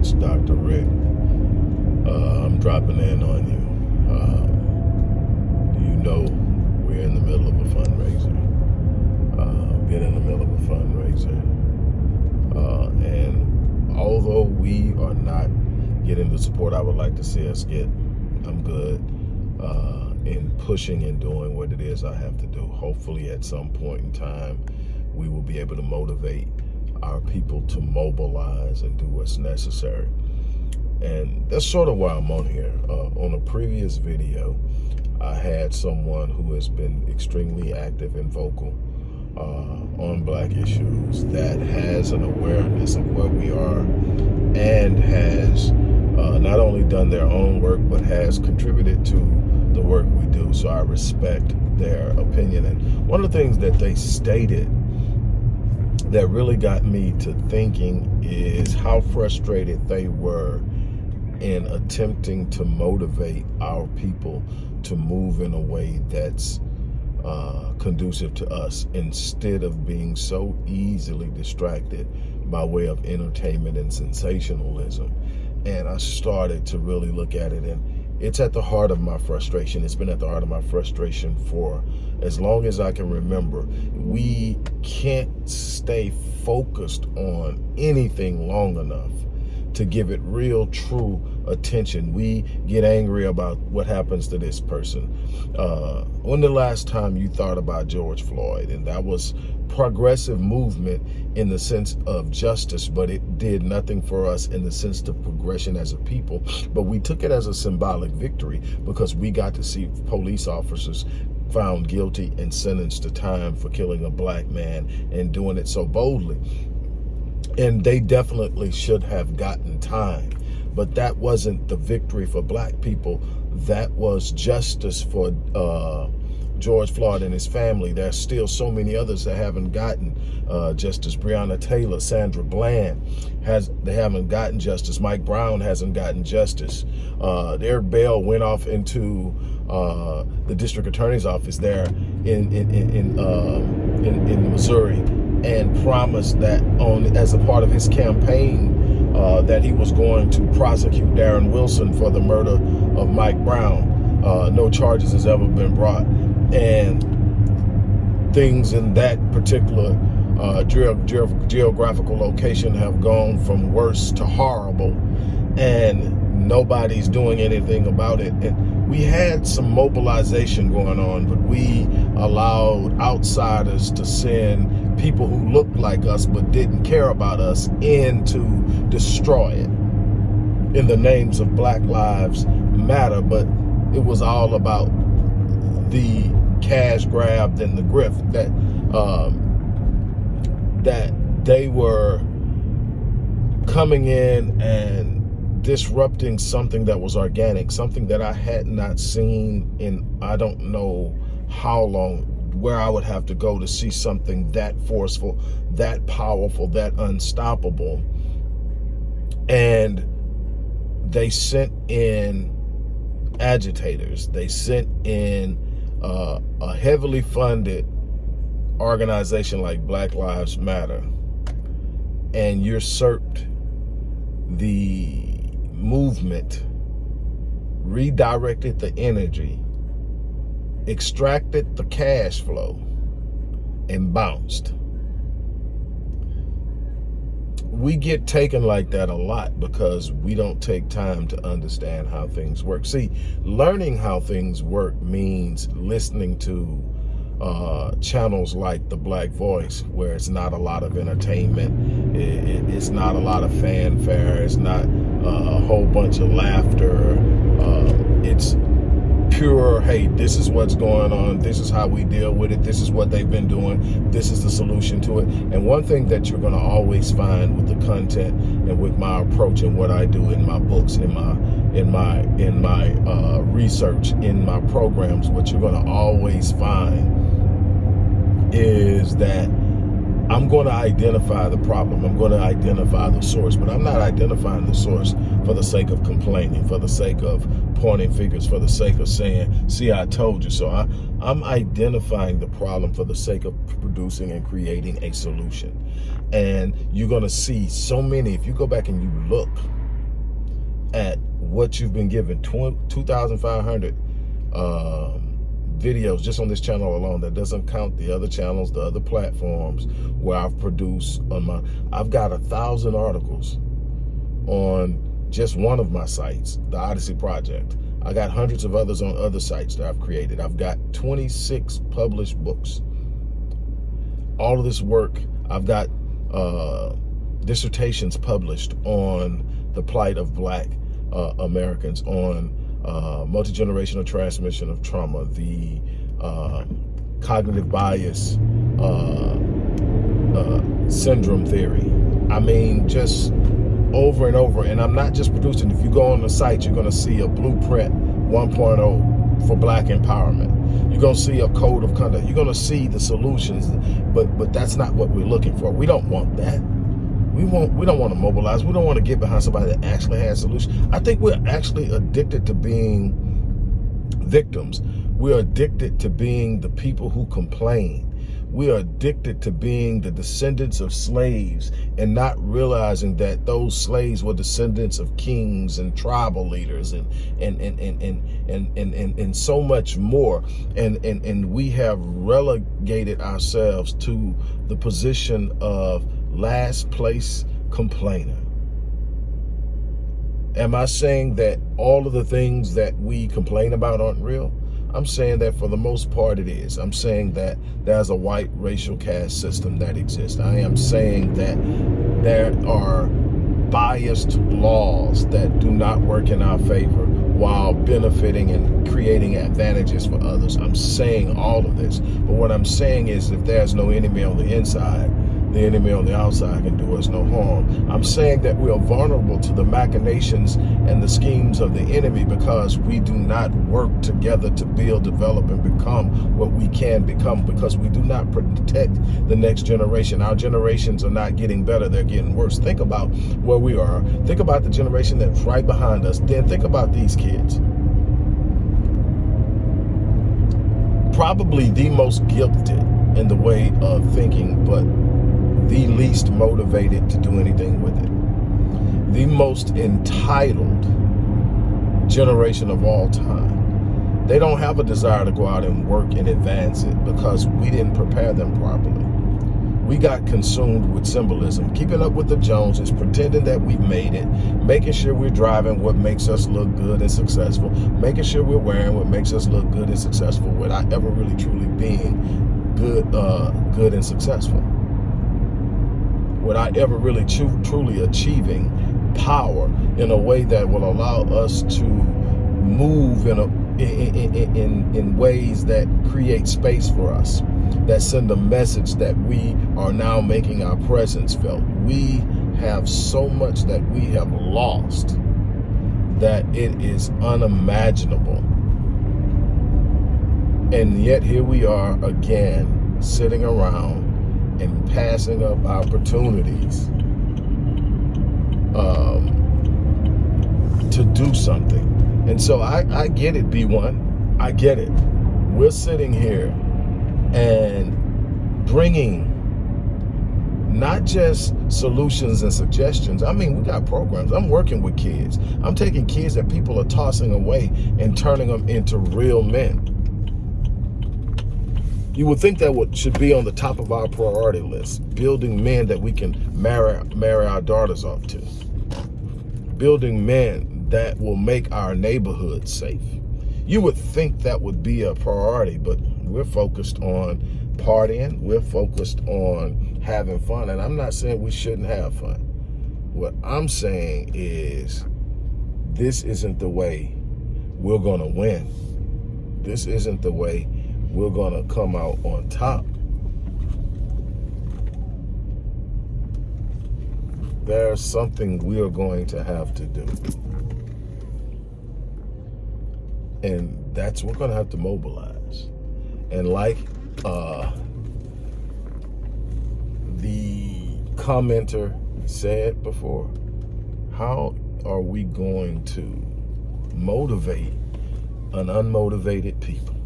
It's Dr. Rick. Uh, I'm dropping in on you. Uh, you know we're in the middle of a fundraiser. Uh, been in the middle of a fundraiser. Uh, and although we are not getting the support I would like to see us get, I'm good uh, in pushing and doing what it is I have to do. Hopefully at some point in time, we will be able to motivate our people to mobilize and do what's necessary. And that's sort of why I'm on here. Uh, on a previous video, I had someone who has been extremely active and vocal uh, on black issues that has an awareness of where we are and has uh, not only done their own work, but has contributed to the work we do. So I respect their opinion. And one of the things that they stated that really got me to thinking is how frustrated they were in attempting to motivate our people to move in a way that's uh, conducive to us instead of being so easily distracted by way of entertainment and sensationalism. And I started to really look at it and it's at the heart of my frustration. It's been at the heart of my frustration for as long as I can remember. We can't stay focused on anything long enough to give it real, true attention. We get angry about what happens to this person. Uh, when the last time you thought about George Floyd? And that was progressive movement in the sense of justice, but it did nothing for us in the sense of progression as a people. But we took it as a symbolic victory because we got to see police officers found guilty and sentenced to time for killing a black man and doing it so boldly. And they definitely should have gotten time. But that wasn't the victory for black people. That was justice for uh, George Floyd and his family. There's still so many others that haven't gotten uh, justice. Breonna Taylor, Sandra Bland, has they haven't gotten justice. Mike Brown hasn't gotten justice. Uh, their bail went off into uh, the district attorney's office there in in in um, in, in Missouri and promised that on as a part of his campaign uh, that he was going to prosecute Darren Wilson for the murder of Mike Brown. Uh, no charges has ever been brought and things in that particular uh, ge ge geographical location have gone from worse to horrible and nobody's doing anything about it. And we had some mobilization going on, but we allowed outsiders to send people who looked like us but didn't care about us in to destroy it in the names of Black Lives Matter. But it was all about the cash grabbed and the grift that um, that they were coming in and disrupting something that was organic, something that I had not seen in I don't know how long, where I would have to go to see something that forceful, that powerful, that unstoppable. And they sent in agitators. They sent in uh, a heavily funded organization like Black Lives Matter and usurped the movement, redirected the energy, extracted the cash flow, and bounced. We get taken like that a lot because we don't take time to understand how things work. See, learning how things work means listening to uh, channels like the Black Voice, where it's not a lot of entertainment, it, it, it's not a lot of fanfare, it's not uh, a whole bunch of laughter. Uh, it's pure, hey, this is what's going on, this is how we deal with it, this is what they've been doing, this is the solution to it. And one thing that you're going to always find with the content and with my approach and what I do in my books, in my in my in my uh, research, in my programs, what you're going to always find is that I'm going to identify the problem. I'm going to identify the source, but I'm not identifying the source for the sake of complaining, for the sake of pointing fingers, for the sake of saying, see, I told you so. I, I'm identifying the problem for the sake of producing and creating a solution. And you're going to see so many, if you go back and you look at what you've been given, 2,500 um, videos just on this channel alone. That doesn't count the other channels, the other platforms where I've produced on my, I've got a thousand articles on just one of my sites, the Odyssey Project. I got hundreds of others on other sites that I've created. I've got 26 published books. All of this work, I've got uh, dissertations published on the plight of black uh, Americans, on uh, multi-generational transmission of trauma, the uh, cognitive bias uh, uh, syndrome theory. I mean, just over and over. And I'm not just producing. If you go on the site, you're going to see a blueprint 1.0 for black empowerment. You're going to see a code of conduct. You're going to see the solutions, but but that's not what we're looking for. We don't want that. We want we don't want to mobilize. We don't want to get behind somebody that actually has solutions. I think we're actually addicted to being victims. We're addicted to being the people who complain we are addicted to being the descendants of slaves and not realizing that those slaves were descendants of kings and tribal leaders and and and and and and and, and, and so much more and, and and we have relegated ourselves to the position of last place complainer am i saying that all of the things that we complain about aren't real I'm saying that for the most part it is. I'm saying that there's a white racial caste system that exists. I am saying that there are biased laws that do not work in our favor while benefiting and creating advantages for others. I'm saying all of this. But what I'm saying is if there's no enemy on the inside, the enemy on the outside can do us no harm. I'm saying that we are vulnerable to the machinations and the schemes of the enemy because we do not work together to build, develop, and become what we can become because we do not protect the next generation. Our generations are not getting better, they're getting worse. Think about where we are. Think about the generation that's right behind us. Then think about these kids. Probably the most gifted in the way of thinking, but the least motivated to do anything with it. The most entitled generation of all time. They don't have a desire to go out and work and advance it because we didn't prepare them properly. We got consumed with symbolism, keeping up with the Joneses, pretending that we've made it, making sure we're driving what makes us look good and successful, making sure we're wearing what makes us look good and successful without ever really truly being good, uh, good and successful without ever really truly achieving power in a way that will allow us to move in, a, in, in, in, in ways that create space for us, that send a message that we are now making our presence felt. We have so much that we have lost that it is unimaginable. And yet here we are again, sitting around and passing up opportunities um, to do something. And so I, I get it, B1. I get it. We're sitting here and bringing not just solutions and suggestions. I mean, we got programs. I'm working with kids. I'm taking kids that people are tossing away and turning them into real men. You would think that would should be on the top of our priority list, building men that we can marry, marry our daughters off to. Building men that will make our neighborhood safe. You would think that would be a priority, but we're focused on partying. We're focused on having fun. And I'm not saying we shouldn't have fun. What I'm saying is this isn't the way we're going to win. This isn't the way we're going to come out on top. There's something we are going to have to do. And that's, we're going to have to mobilize. And like uh, the commenter said before, how are we going to motivate an unmotivated people?